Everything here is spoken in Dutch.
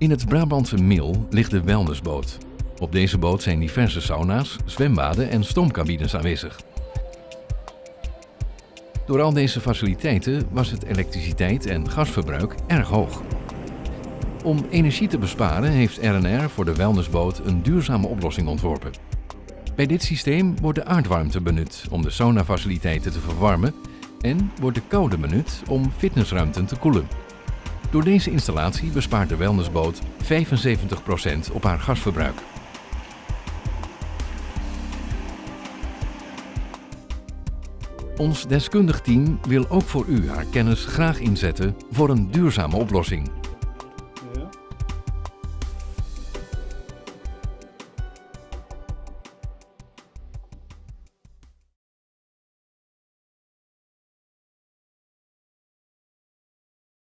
In het Brabantse Mil ligt de wellnessboot. Op deze boot zijn diverse sauna's, zwembaden en stoomcabines aanwezig. Door al deze faciliteiten was het elektriciteit- en gasverbruik erg hoog. Om energie te besparen heeft RNR voor de wellnessboot een duurzame oplossing ontworpen. Bij dit systeem wordt de aardwarmte benut om de saunafaciliteiten te verwarmen en wordt de koude benut om fitnessruimten te koelen. Door deze installatie bespaart de wellnessboot 75% op haar gasverbruik. Ons deskundig team wil ook voor u haar kennis graag inzetten voor een duurzame oplossing.